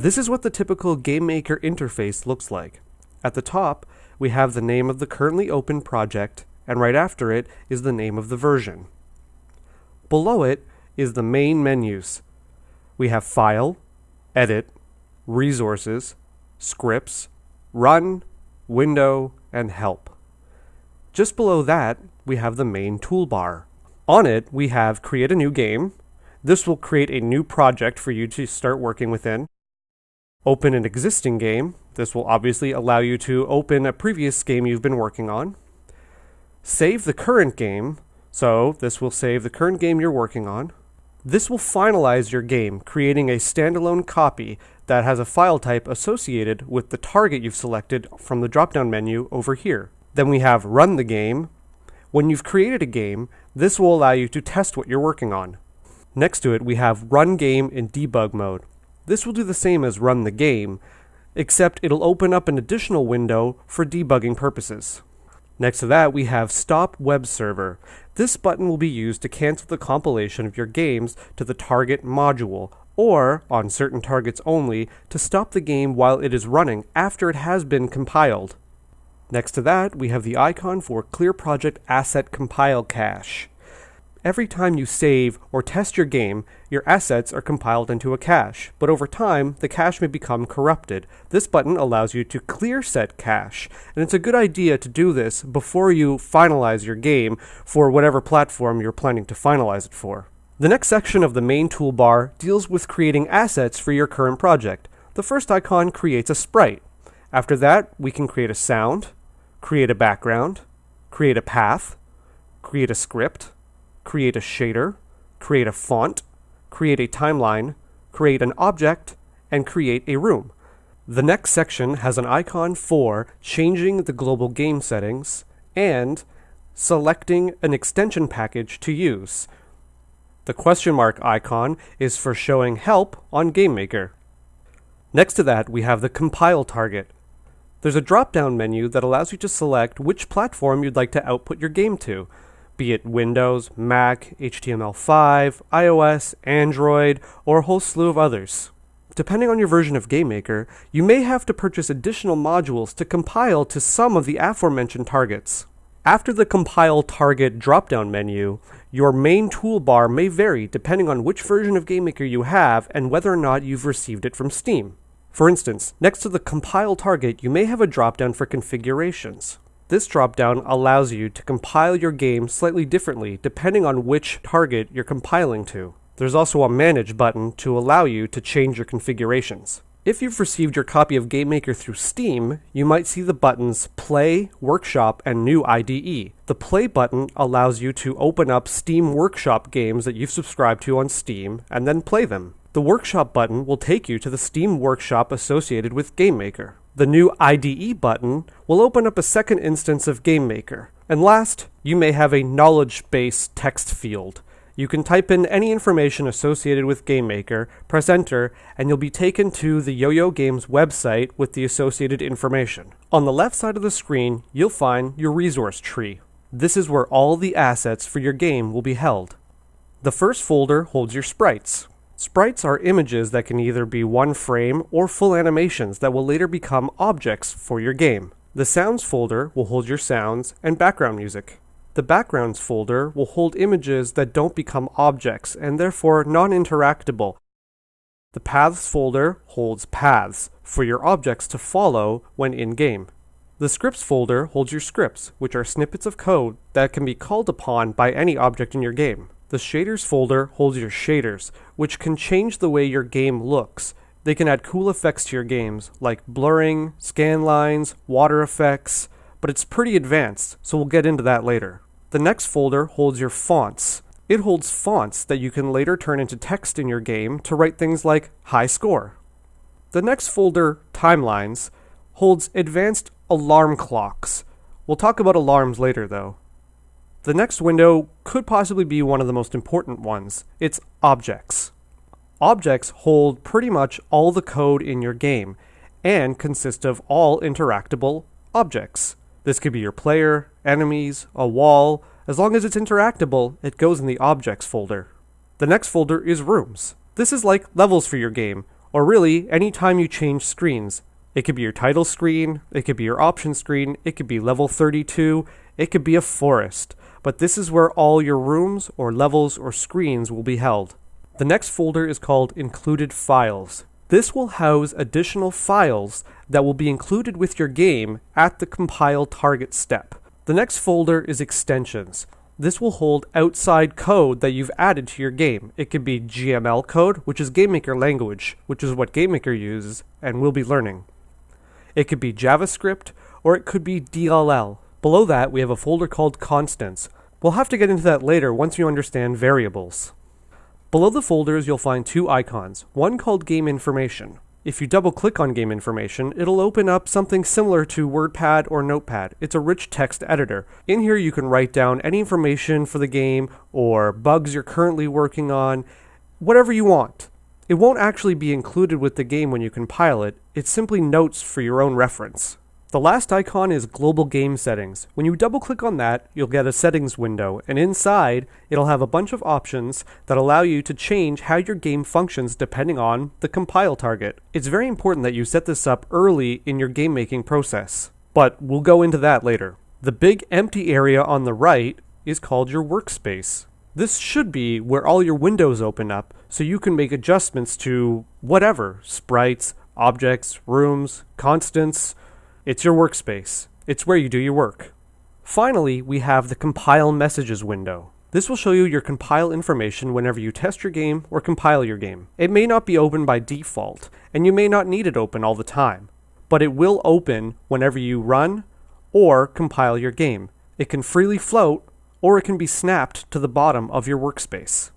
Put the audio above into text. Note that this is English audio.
This is what the typical GameMaker interface looks like. At the top, we have the name of the currently open project, and right after it is the name of the version. Below it is the main menus. We have File, Edit, Resources, Scripts, Run, Window, and Help. Just below that, we have the main toolbar. On it, we have Create a New Game. This will create a new project for you to start working within. Open an existing game. This will obviously allow you to open a previous game you've been working on. Save the current game. So this will save the current game you're working on. This will finalize your game, creating a standalone copy that has a file type associated with the target you've selected from the drop-down menu over here. Then we have Run the Game. When you've created a game, this will allow you to test what you're working on. Next to it, we have Run Game in debug mode. This will do the same as run the game, except it'll open up an additional window for debugging purposes. Next to that, we have Stop Web Server. This button will be used to cancel the compilation of your games to the target module, or, on certain targets only, to stop the game while it is running after it has been compiled. Next to that, we have the icon for Clear Project Asset Compile Cache. Every time you save or test your game, your assets are compiled into a cache, but over time, the cache may become corrupted. This button allows you to clear set cache, and it's a good idea to do this before you finalize your game for whatever platform you're planning to finalize it for. The next section of the main toolbar deals with creating assets for your current project. The first icon creates a sprite. After that, we can create a sound, create a background, create a path, create a script, create a shader, create a font, create a timeline, create an object, and create a room. The next section has an icon for changing the global game settings and selecting an extension package to use. The question mark icon is for showing help on GameMaker. Next to that, we have the compile target. There's a drop-down menu that allows you to select which platform you'd like to output your game to be it Windows, Mac, HTML5, iOS, Android, or a whole slew of others. Depending on your version of GameMaker, you may have to purchase additional modules to compile to some of the aforementioned targets. After the Compile Target drop-down menu, your main toolbar may vary depending on which version of GameMaker you have and whether or not you've received it from Steam. For instance, next to the Compile Target, you may have a drop-down for configurations. This dropdown allows you to compile your game slightly differently depending on which target you're compiling to. There's also a Manage button to allow you to change your configurations. If you've received your copy of GameMaker through Steam, you might see the buttons Play, Workshop, and New IDE. The Play button allows you to open up Steam Workshop games that you've subscribed to on Steam and then play them. The Workshop button will take you to the Steam Workshop associated with GameMaker. The new IDE button will open up a second instance of GameMaker. And last, you may have a knowledge base text field. You can type in any information associated with GameMaker, press enter, and you'll be taken to the Yo-Yo Games website with the associated information. On the left side of the screen, you'll find your resource tree. This is where all the assets for your game will be held. The first folder holds your sprites. Sprites are images that can either be one frame or full animations that will later become objects for your game. The Sounds folder will hold your sounds and background music. The Backgrounds folder will hold images that don't become objects and therefore non-interactable. The Paths folder holds paths for your objects to follow when in-game. The Scripts folder holds your scripts, which are snippets of code that can be called upon by any object in your game. The shaders folder holds your shaders, which can change the way your game looks. They can add cool effects to your games, like blurring, scan lines, water effects, but it's pretty advanced, so we'll get into that later. The next folder holds your fonts. It holds fonts that you can later turn into text in your game to write things like high score. The next folder, Timelines, holds advanced alarm clocks. We'll talk about alarms later though. The next window could possibly be one of the most important ones. It's objects. Objects hold pretty much all the code in your game and consist of all interactable objects. This could be your player, enemies, a wall. As long as it's interactable, it goes in the objects folder. The next folder is rooms. This is like levels for your game, or really any time you change screens. It could be your title screen, it could be your option screen, it could be level 32, it could be a forest, but this is where all your rooms or levels or screens will be held. The next folder is called Included Files. This will house additional files that will be included with your game at the compile target step. The next folder is Extensions. This will hold outside code that you've added to your game. It could be GML code, which is GameMaker language, which is what GameMaker uses and will be learning. It could be JavaScript, or it could be DLL. Below that, we have a folder called Constants. We'll have to get into that later once you understand variables. Below the folders, you'll find two icons, one called Game Information. If you double click on game information, it'll open up something similar to WordPad or Notepad. It's a rich text editor. In here, you can write down any information for the game or bugs you're currently working on, whatever you want. It won't actually be included with the game when you compile it, it's simply notes for your own reference. The last icon is Global Game Settings. When you double click on that, you'll get a settings window, and inside, it'll have a bunch of options that allow you to change how your game functions depending on the compile target. It's very important that you set this up early in your game making process, but we'll go into that later. The big empty area on the right is called your workspace. This should be where all your windows open up so you can make adjustments to whatever sprites, objects, rooms, constants, it's your workspace. It's where you do your work. Finally, we have the Compile Messages window. This will show you your compile information whenever you test your game or compile your game. It may not be open by default, and you may not need it open all the time, but it will open whenever you run or compile your game. It can freely float, or it can be snapped to the bottom of your workspace.